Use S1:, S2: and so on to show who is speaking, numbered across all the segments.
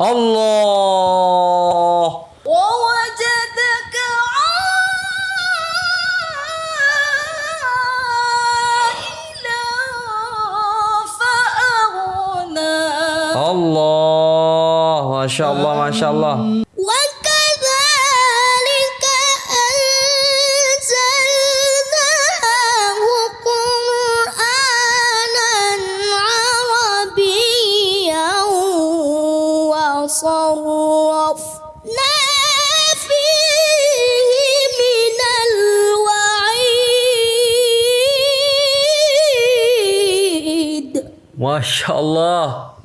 S1: الله.
S2: ووجدك عائلا فأغنى. الله ما شاء الله ما شاء الله.
S1: Masya Allah.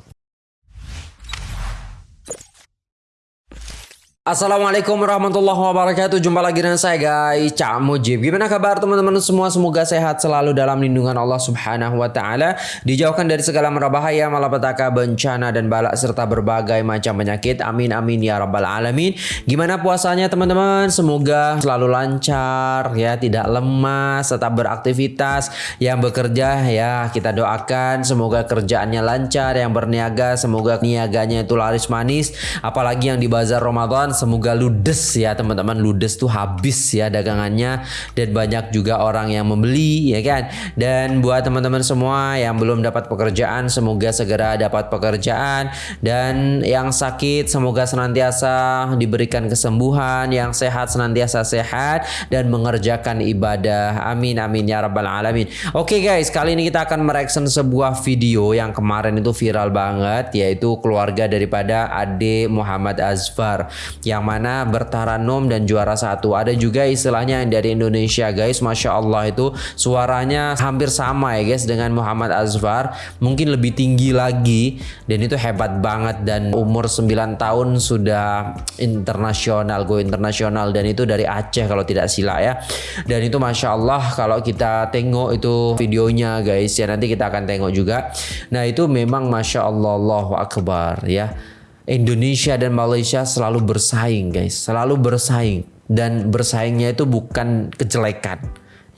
S1: Assalamualaikum warahmatullahi wabarakatuh. Jumpa lagi dengan saya guys Cak Mujib. Gimana kabar teman-teman semua? Semoga sehat selalu dalam lindungan Allah subhanahu wa ta'ala. Dijauhkan dari segala merbahaya Malapetaka, bencana dan balak Serta berbagai macam penyakit. Amin amin ya rabbal alamin. Gimana puasanya teman-teman? Semoga selalu lancar ya. Tidak lemas Tetap beraktivitas Yang bekerja ya. Kita doakan Semoga kerjaannya lancar Yang berniaga. Semoga niaganya itu laris manis. Apalagi yang di bazar Ramadan semoga ludes ya teman-teman. Ludes tuh habis ya dagangannya. Dan banyak juga orang yang membeli ya kan? Dan buat teman-teman semua yang belum dapat pekerjaan semoga segera dapat pekerjaan. Dan yang sakit semoga senantiasa diberikan kesembuhan. Yang sehat senantiasa sehat dan mengerjakan ibadah. Amin amin ya rabbal alamin. Oke guys. Kali ini kita akan mereaction sebuah video yang kemarin itu viral banget yaitu keluarga daripada Ade Muhammad Azfar yang mana bertaranum dan juara satu. Ada juga istilahnya yang dari Indonesia guys, masya Allah itu suaranya hampir sama ya guys dengan Muhammad Azfar, mungkin lebih tinggi lagi dan itu hebat banget dan umur 9 tahun sudah internasional, go internasional dan itu dari Aceh kalau tidak sila ya. Dan itu masya Allah kalau kita tengok itu videonya guys ya nanti kita akan tengok juga. Nah itu memang masya Allah Allahu Akbar ya. Indonesia dan Malaysia selalu bersaing guys, selalu bersaing. Dan bersaingnya itu bukan kejelekan,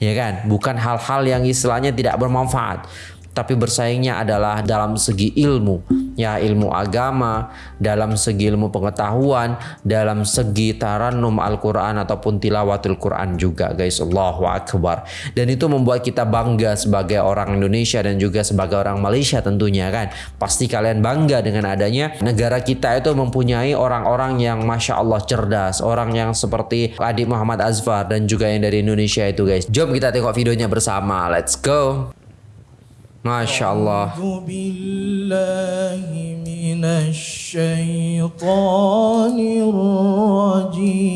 S1: ya kan? Bukan hal-hal yang istilahnya tidak bermanfaat, tapi bersaingnya adalah dalam segi ilmu, ya ilmu agama, dalam segi ilmu pengetahuan, dalam segi taranum Al-Quran ataupun tilawatul Quran juga guys, Allahu Akbar. Dan itu membuat kita bangga sebagai orang Indonesia dan juga sebagai orang Malaysia tentunya kan. Pasti kalian bangga dengan adanya negara kita itu mempunyai orang-orang yang Masya Allah cerdas, orang yang seperti adik Muhammad Azfar dan juga yang dari Indonesia itu guys. Jom kita tengok videonya bersama, let's go. Masya Allah.
S3: أعوذ بالله من الشيطان الرجيم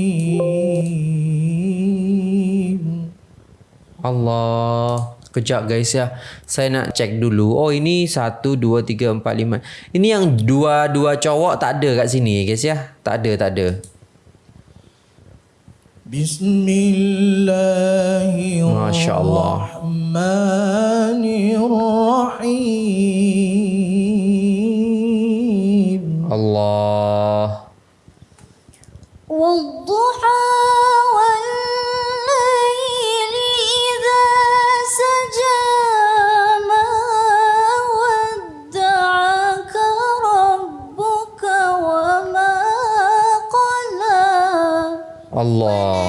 S1: Allah. Kejap guys ya. Saya nak cek dulu. Oh ini 1, 2, 3, 4, 5. Ini yang dua-dua cowok tak ada kat sini guys ya. Tak ada, tak ada.
S3: بسم الله
S1: Masya Allah.
S3: الرحمن الرحيم
S1: Allah.
S2: والضحى والليل إذا سجى ما ودعك ربك وما قلى
S1: Allah.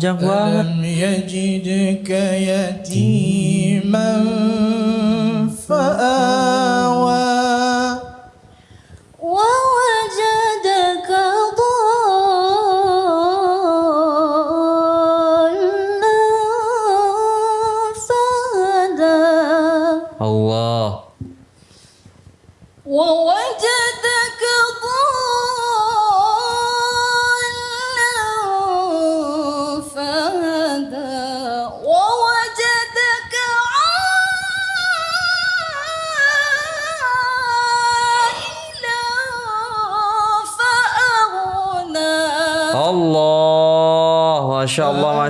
S1: Banget.
S3: ألم يجدك يتيما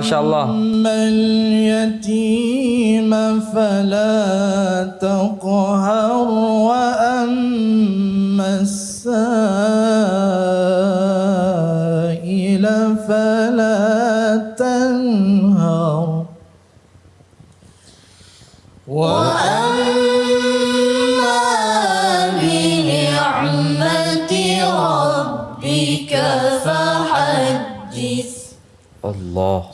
S1: ما شاء الله.
S3: أما اليتيم فلا تقهر
S2: وأ
S1: Allah.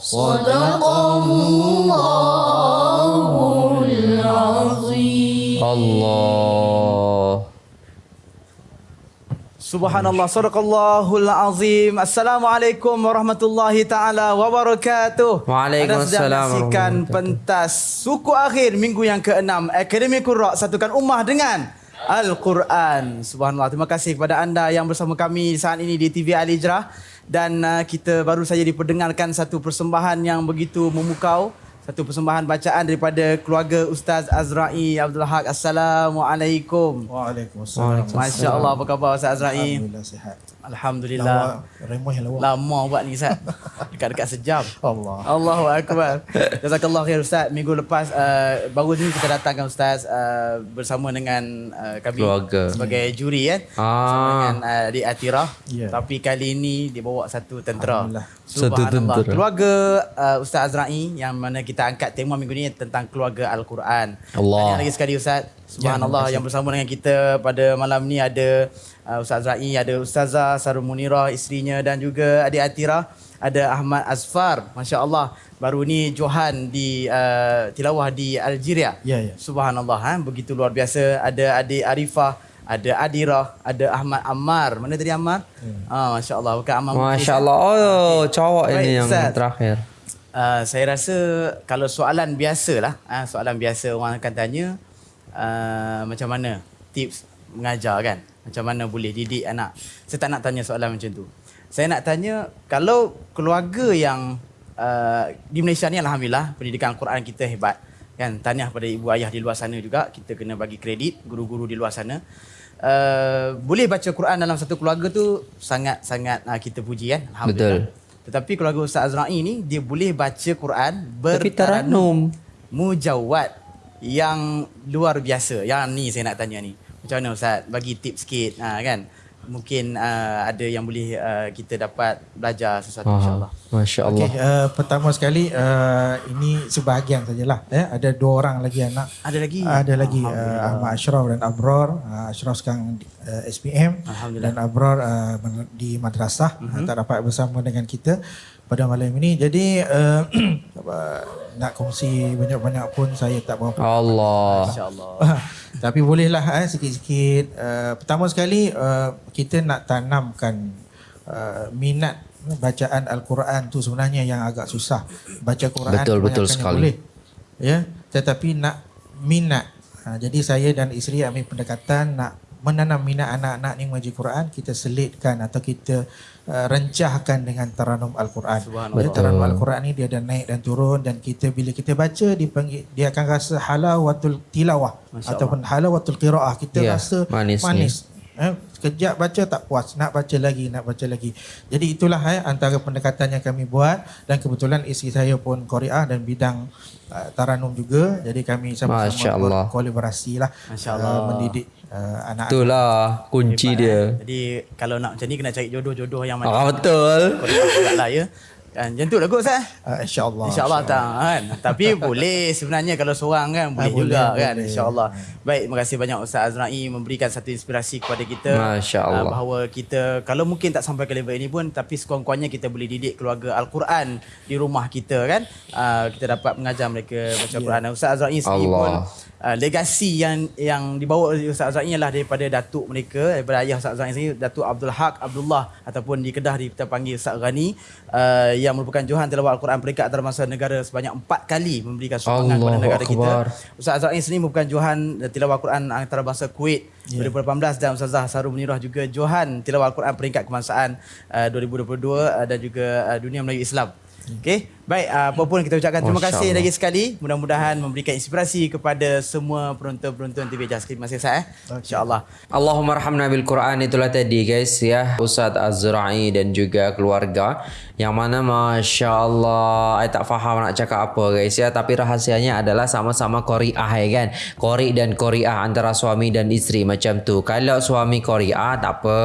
S4: Subhanallah, Sadaqallahul Azim. Assalamualaikum warahmatullahi ta'ala wabarakatuh.
S1: Waalaikumsalam
S4: sedang pentas suku akhir minggu yang ke-6. Akademi Kurok satukan ummah dengan Al-Quran. Subhanallah, terima kasih kepada anda yang bersama kami saat ini di TV Al-Ijrah dan uh, kita baru saja diperdengarkan satu persembahan yang begitu memukau satu persembahan bacaan daripada keluarga Ustaz Azrai Abdul Haq. Assalamualaikum.
S3: Waalaikumsalam.
S4: Masya Allah apa khabar Ustaz Azrai?
S3: Alhamdulillah sihat.
S4: Alhamdulillah.
S3: Lawa, remoh lawa.
S4: Lama buat ni Ustaz. Dekat-dekat sejam.
S3: Allah.
S4: Allahu Akbar. Jazakallah khair Ustaz. Minggu lepas uh, baru ni kita datangkan Ustaz uh, bersama dengan uh, kami
S1: Keluarga.
S4: sebagai juri kan.
S1: Ah.
S4: Bersama dengan uh, Adik Atirah.
S3: Ya.
S4: Tapi kali ini dia bawa satu tentera.
S3: Alhamdulillah.
S1: Satu
S4: Subhanallah.
S1: tentera.
S4: Keluarga uh, Ustaz Azrai yang mana kita angkat tema minggu ni tentang keluarga Al-Quran.
S1: Allah.
S4: Tahniah lagi sekali Ustaz. Subhanallah yang bersama dengan kita pada malam ni ada uh, Ustaz Azrai, ada Ustazah Sarul Munirah isterinya dan juga adik Atirah, ada Ahmad Azfar. Masya-Allah. Baru ni Johan di uh, tilawah di Algeria.
S3: Ya, ya.
S4: Subhanallah ha? begitu luar biasa. Ada adik Arifah, ada Adirah, ada Ahmad Ammar. Mana tadi Ammar? Ah masya-Allah bukan Ammar.
S1: Masya Allah. Oh, cowok
S4: Baik,
S1: ini yang
S4: Ustaz.
S1: terakhir.
S4: Uh, saya rasa kalau soalan biasa lah, uh, soalan biasa orang akan tanya uh, macam mana tips mengajar kan? Macam mana boleh didik anak? Saya tak nak tanya soalan macam tu. Saya nak tanya kalau keluarga yang uh, di Malaysia ni alhamdulillah pendidikan Al-Quran kita hebat kan. Tahniah pada ibu ayah di luar sana juga. Kita kena bagi kredit guru-guru di luar sana. Uh, boleh baca Quran dalam satu keluarga tu sangat-sangat uh, kita puji kan. Alhamdulillah. Tetapi keluarga Ustaz Azra'i ni dia boleh baca Quran
S1: Tapi taranum.
S4: mujawad yang luar biasa. Yang ni saya nak tanya ni. Macam mana Ustaz? Bagi tips sikit ha, kan. Mungkin uh, ada yang boleh uh, kita dapat belajar sesuatu
S1: Faham.
S4: insya-Allah.
S1: Masya Allah.
S3: Okey, uh, pertama sekali uh, ini sebahagian sajalah. Eh, ada dua orang lagi anak.
S4: Ada lagi?
S3: Ada lagi uh. Ahmad Ashraf dan Abror. Uh, Ashraf sekarang uh, SPM dan Abror uh, di madrasah uh, tak dapat bersama dengan kita pada malam ini. Jadi uh, nak kongsi banyak-banyak pun saya tak berapa
S1: Allah.
S4: Insya-Allah.
S3: Tapi bolehlah eh, sikit-sikit. Uh, pertama sekali uh, kita nak tanamkan uh, minat bacaan Al-Quran tu sebenarnya yang agak susah. Baca Quran
S1: Betul, betul sekali.
S3: boleh. Ya, tetapi nak minat. Ha, jadi saya dan isteri ambil pendekatan nak menanam minat anak-anak ni mengaji Quran, kita selitkan atau kita uh, rencahkan dengan taranum Al-Quran. Jadi taranum Al-Quran ni dia ada naik dan turun dan kita bila kita baca dipanggil dia akan rasa halawatul tilawah
S4: Masya
S3: ataupun halawatul qiraah. Kita
S1: Ya,
S3: rasa
S1: manisnya.
S3: manis. Eh, sekejap baca tak puas, nak baca lagi, nak baca lagi. Jadi itulah eh, antara pendekatan yang kami buat dan kebetulan isteri saya pun Korea dan bidang uh, taranum juga. Jadi kami sama-sama
S1: Allah.
S3: berkolaborasi lah uh, mendidik uh, anak-anak.
S1: Itulah kunci
S4: Hebat,
S1: dia.
S4: eh. Jadi kalau nak macam ni kena cari jodoh-jodoh yang mana.
S1: Ah, betul.
S4: Kuat lah ya. Kan macam tu lah kot Ustaz.
S3: Uh, InsyaAllah.
S4: InsyaAllah tak kan. Tapi boleh sebenarnya kalau seorang kan boleh,
S3: Ah, boleh,
S4: juga kan
S3: boleh.
S4: insyaAllah. Baik terima kasih banyak Ustaz Azrai memberikan satu inspirasi kepada kita.
S1: Masya Allah.
S4: ah, bahawa kita kalau mungkin tak sampai ke level ini pun tapi sekurang-kurangnya kita boleh didik keluarga Al-Quran di rumah kita kan. Ah, kita dapat mengajar mereka baca Al-Quran. Dan Ustaz Azrai sendiri
S1: Allah.
S4: pun uh, legasi yang yang dibawa oleh Ustaz Azrai ialah daripada datuk mereka daripada ayah Ustaz Azrai sendiri Datuk Abdul Haq Abdullah ataupun di Kedah kita panggil Ustaz Ghani uh, yang merupakan Johan tilawah Al-Quran peringkat antarabangsa negara sebanyak empat kali memberikan sumbangan kepada
S1: Allahu
S4: negara
S1: Akbar.
S4: kita. Ustaz Azrai sendiri merupakan Johan tilawah Al-Quran antarabangsa Kuwait
S3: Ya.
S4: 2018 dan Ustazah Sarul Munirah juga Johan tilawah Al-Quran peringkat kebangsaan uh, 2022 uh, dan juga uh, dunia Melayu Islam. Okey, baik uh, apa pun kita ucapkan terima
S1: Masya
S4: kasih
S1: Allah.
S4: lagi sekali. Mudah-mudahan memberikan inspirasi kepada semua penonton-penonton TV Just Click Masih Sah eh. Insya-Allah.
S1: Allahumma arhamna bil Quran itulah tadi guys ya Ustaz Az-Zura'i dan juga keluarga yang mana Masya Allah saya tak faham nak cakap apa guys ya tapi rahasianya adalah sama-sama Qori'ah ya kan Qori dan Qori'ah antara suami dan isteri macam tu kalau suami Qori'ah tak apa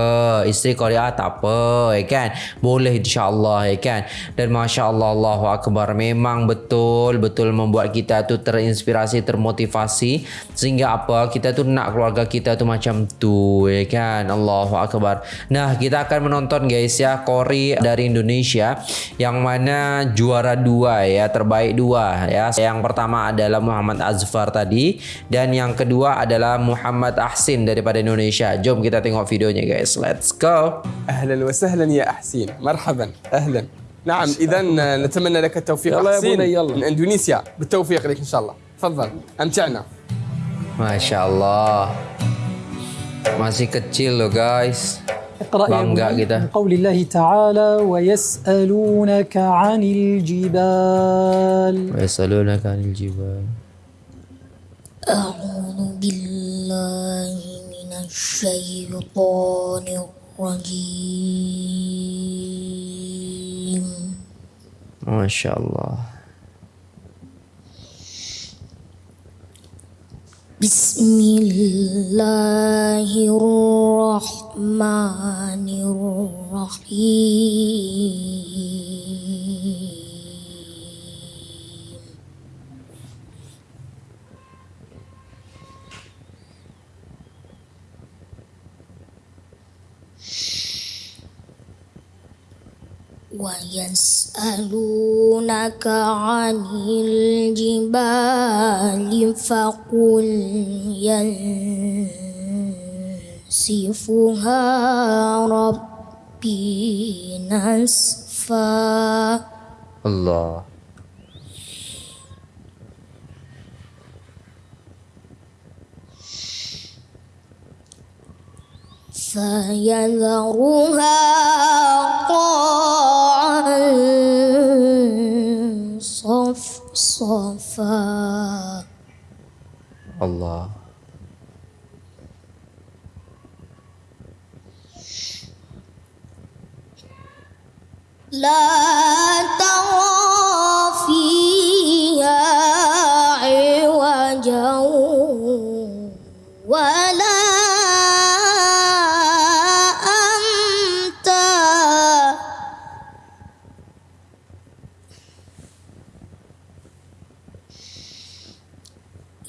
S1: isteri Qori'ah tak apa ya kan boleh insyaAllah ya kan dan Masya Allah akbar. Memang betul betul membuat kita tu terinspirasi termotivasi. Sehingga apa? Kita tu nak keluarga kita tu macam tu ya kan? Allahu akbar. Nah kita akan menonton guys ya Kori dari Indonesia. Yang mana juara dua ya terbaik dua ya. Yang pertama adalah Muhammad Azfar tadi. Dan yang kedua adalah Muhammad Ahsin daripada Indonesia. Jom kita tengok videonya guys. Let's go.
S5: Ahlan wa sahlan ya Ahsin. Marhaban. Ahlan. نعم اذا نتمنى لك التوفيق.
S6: يلا يا
S5: احسين
S6: بني، يلا.
S5: من إندونيسيا. بالتوفيق لك إن شاء الله. تفضل
S1: أمتعنا. masih kecil loh guys.
S6: اقرأ يا
S1: Bangga
S6: بني
S1: kita.
S6: من قول الله تعالى ويسألونك عن الجبال.
S1: ويسألونك عن الجبال.
S2: أعوذ بالله من الشيطان الرجيم.
S1: ما شاء الله.
S2: بسم الله الرحمن الرحيم. ويس ويسألونك عن الجبال فقل ينسفها ربي نسفا.
S1: Allah
S2: فيذرها قاعا صفصفا.
S1: Allah
S2: لا ترى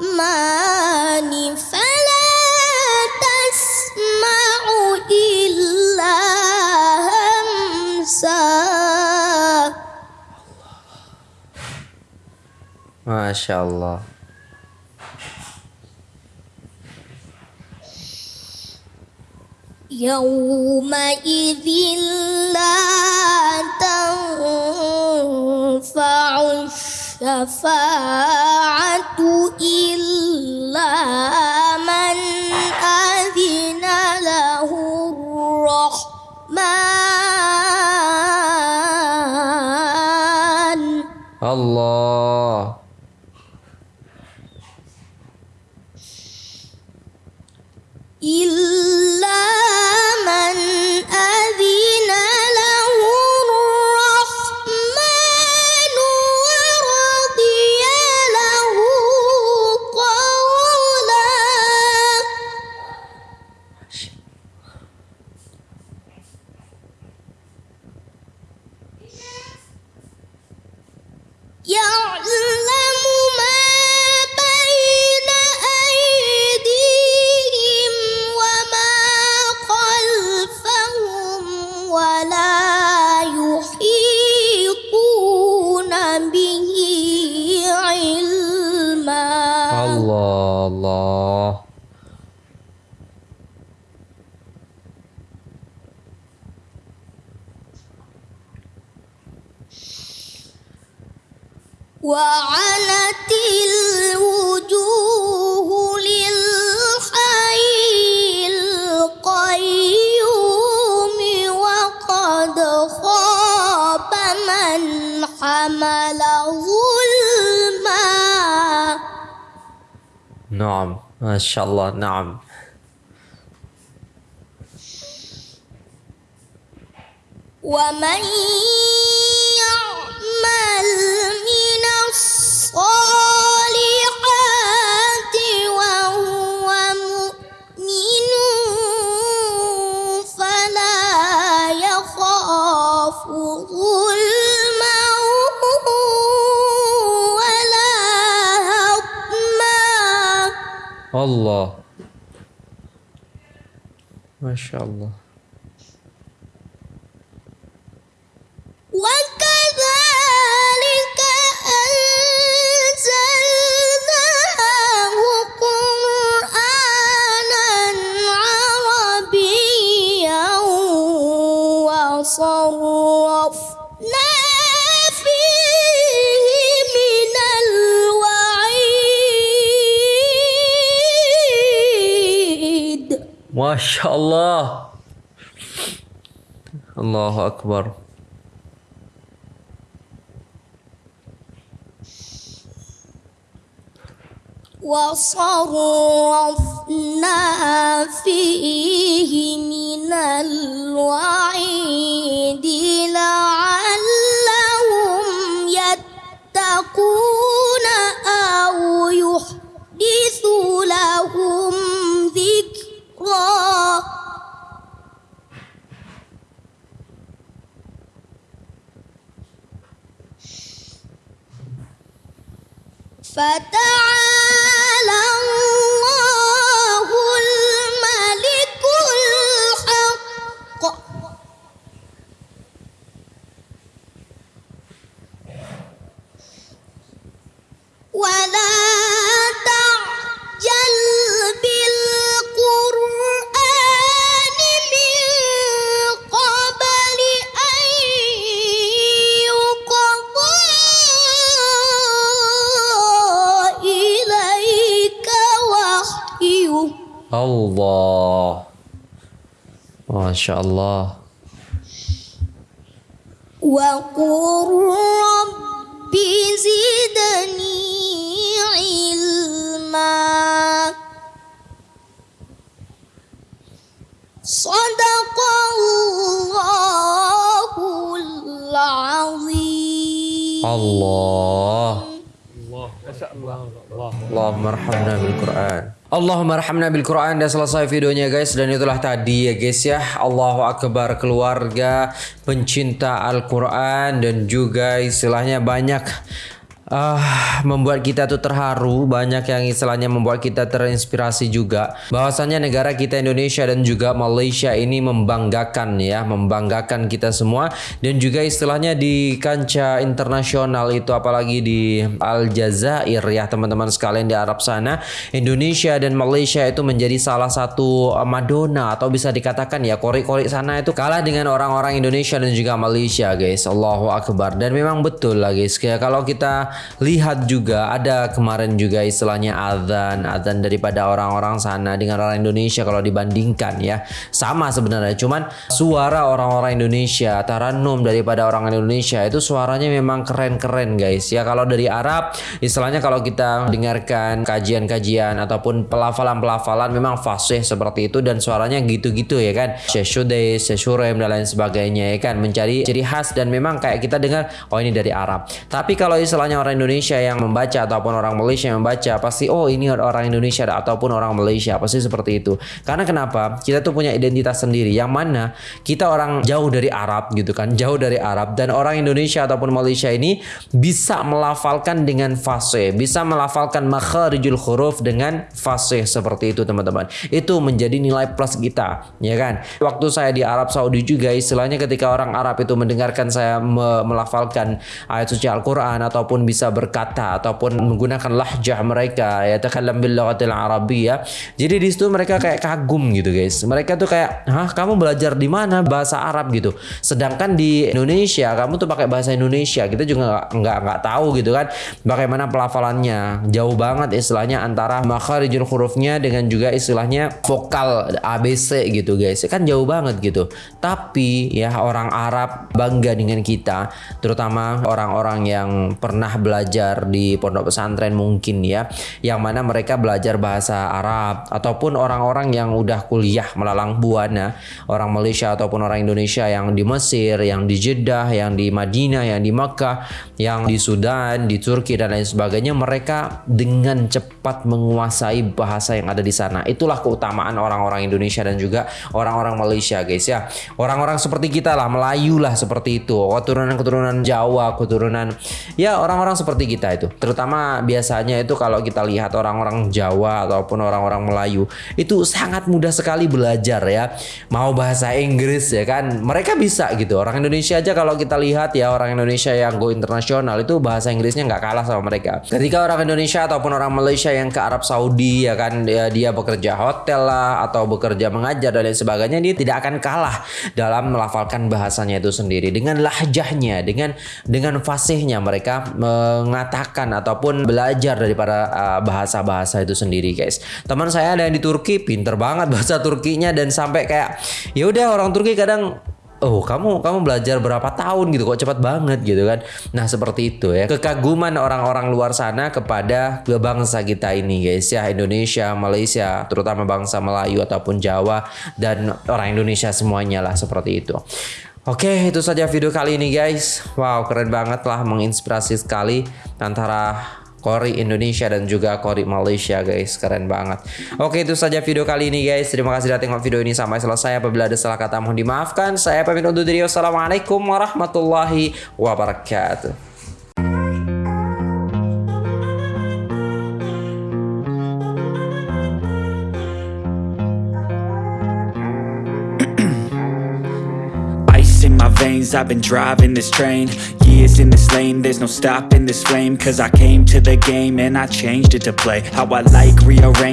S2: الرحمن فلا تسمع إلا همسا.
S1: ما شاء الله.
S2: يومئذ لا تنفع الشفاعة. من أذن له الرحمن؟
S1: Allah
S2: حمل ظلما.
S1: نعم ما شاء الله نعم.
S2: ومن يعمل من الصالحات
S1: Allah. Maşallah. شاء الله. الله أكبر.
S2: وصرفنا فيه من الوعيد لعلهم فتعالى الله الملك الحق. ولا
S1: شاء الله.
S2: وقل رب زدني علما. صدق الله العظيم.
S1: الله. Allahumma arhamna bil Quran. Allahumma arhamna bil Quran dan selesai videonya guys dan itulah tadi ya guys ya. Allahu akbar keluarga pencinta Al-Quran dan juga istilahnya banyak ah membuat kita tuh terharu. Banyak yang istilahnya membuat kita terinspirasi juga. Bahwasannya negara kita Indonesia dan juga Malaysia ini membanggakan ya membanggakan kita semua. Dan juga istilahnya di kancah internasional itu apalagi di Aljazair ya teman-teman sekalian di Arab sana. Indonesia dan Malaysia itu menjadi salah satu uh, Madonna atau bisa dikatakan ya korik-korik sana itu kalah dengan orang-orang Indonesia dan juga Malaysia guys. Allahu Akbar. Dan memang betul lah guys. Kayak kalau kita lihat juga ada kemarin juga istilahnya azan azan daripada orang-orang sana dengan orang Indonesia kalau dibandingkan ya. Sama sebenarnya cuman suara orang-orang Indonesia taranum daripada orang Indonesia itu suaranya memang keren-keren guys. Ya kalau dari Arab istilahnya kalau kita dengarkan kajian-kajian ataupun pelafalan-pelafalan memang fasih seperti itu dan suaranya gitu-gitu ya kan. Syekh Syekh Shurem dan lain sebagainya ya kan. Mencari ciri khas dan memang kayak kita dengar oh ini dari Arab. Tapi kalau istilahnya orang Indonesia yang membaca ataupun orang Malaysia yang membaca pasti oh ini orang Indonesia ataupun orang Malaysia. Pasti seperti itu. Karena kenapa? Kita tuh punya identitas sendiri. Yang mana kita orang jauh dari Arab gitu kan jauh dari Arab dan orang Indonesia ataupun Malaysia ini bisa melafalkan dengan fasih bisa melafalkan makharijul huruf dengan fasih seperti itu teman-teman. Itu menjadi nilai plus kita ya kan? Waktu saya di Arab Saudi juga istilahnya ketika orang Arab itu mendengarkan saya me- melafalkan ayat suci Al-Quran ataupun bisa bisa berkata ataupun menggunakan lahjah mereka ya takallam bil lughatil arabiyyah. Jadi di situ mereka kayak kagum gitu guys. Mereka tuh kayak, "Hah, kamu belajar di mana bahasa Arab gitu?" Sedangkan di Indonesia kamu tuh pakai bahasa Indonesia. Kita juga nggak nggak tahu gitu kan bagaimana pelafalannya. Jauh banget istilahnya antara makharijul hurufnya dengan juga istilahnya vokal ABC gitu guys. Kan jauh banget gitu. Tapi ya orang Arab bangga dengan kita, terutama orang-orang yang pernah belajar di pondok pesantren mungkin ya, yang mana mereka belajar bahasa Arab ataupun orang-orang yang udah kuliah melalang buana, orang Malaysia ataupun orang Indonesia yang di Mesir, yang di Jeddah, yang di Madinah, yang di Makkah, yang di Sudan, di Turki dan lain sebagainya, mereka dengan cepat menguasai bahasa yang ada di sana. Itulah keutamaan orang-orang Indonesia dan juga orang-orang Malaysia, guys ya. Orang-orang seperti kita lah, Melayu lah seperti itu, keturunan-keturunan Jawa, keturunan ya orang-orang seperti kita itu. Terutama biasanya itu kalau kita lihat orang-orang Jawa ataupun orang-orang Melayu itu sangat mudah sekali belajar ya. Mau bahasa Inggris ya kan, mereka bisa gitu. Orang Indonesia aja kalau kita lihat ya orang Indonesia yang go internasional itu bahasa Inggrisnya nggak kalah sama mereka. Ketika orang Indonesia ataupun orang Malaysia yang ke Arab Saudi ya kan dia, dia bekerja hotel lah atau bekerja mengajar dan lain sebagainya dia tidak akan kalah dalam melafalkan bahasanya itu sendiri dengan lahjahnya dengan dengan fasihnya mereka mengatakan ataupun belajar daripada uh, bahasa-bahasa itu sendiri guys. Teman saya ada yang di Turki pinter banget bahasa Turkinya dan sampai kayak ya udah orang Turki kadang Oh kamu kamu belajar berapa tahun gitu kok cepat banget gitu kan. Nah seperti itu ya. Kekaguman orang-orang luar sana kepada bangsa kita ini guys ya. Indonesia, Malaysia Terutama bangsa Melayu ataupun Jawa Dan orang Indonesia semuanya lah seperti itu Oke itu saja video kali ini guys. Wow keren banget lah menginspirasi sekali Antara Kori Indonesia dan juga Kori Malaysia guys. Keren banget. Oke itu saja video kali ini guys. Terima kasih sudah tengok video ini sampai selesai. Apabila ada salah kata mohon dimaafkan. Saya pamit undur diri. Wassalamualaikum warahmatullahi wabarakatuh
S7: veins, I've been driving this train. Years in this lane, there's no stopping this flame. Cause I came to the game and I changed it to play. How I like, rearrange